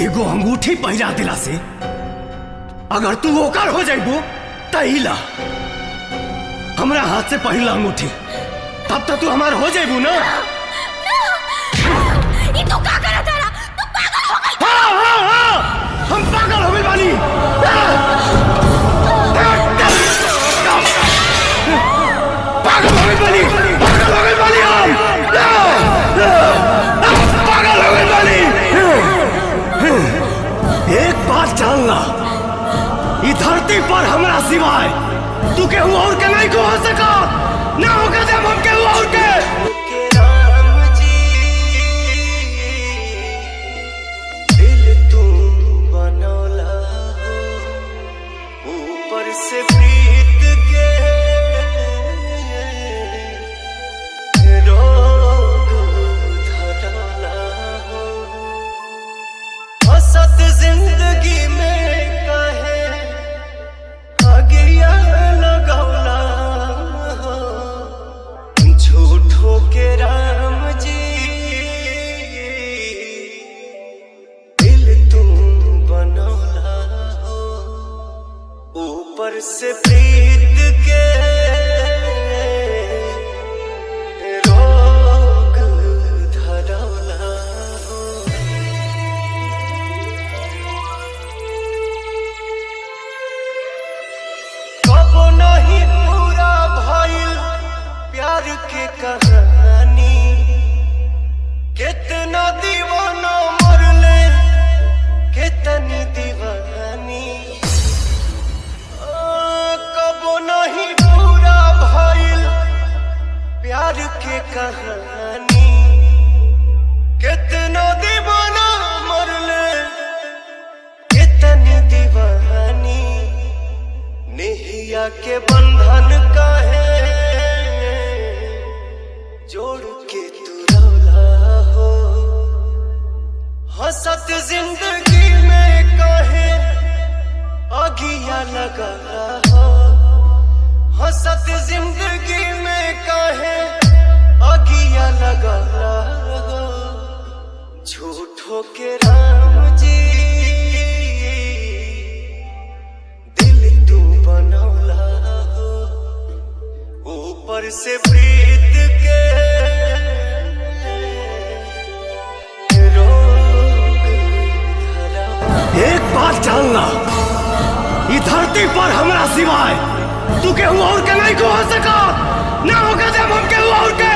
एगो अंगूठी पहिरा दिला से अगर तू ओकर हो जाइबो तहिला हमरा हाथ से पहिला अंगूठी तब तक तू हमार हो जाइबू ना ये तो का बात जानना। ई धरती पर हमरा सिवाय तू केहू और के नहीं को हो सका। ना होगा जब हम केहू और के। के राम जी। दिल तुम बनौला हो ऊपर से प्रीत प्यार के कहानी। कितना दीवाना मरले कितनी दीवानी। नेहिया के बंधन काहे जोड़ के तू रौला हो। हंसत ज़िंदगी में हंसत ज़िंदगी में काहे? अगिया लगा झूठो के राम जी। दिल तू बनौला। ऊपर से प्रीत के एक बात जानना ई धरती पर हमरा सिवाय तू के हुआ और के नहीं को हो सका। ना होगा जब हम के हुआ और के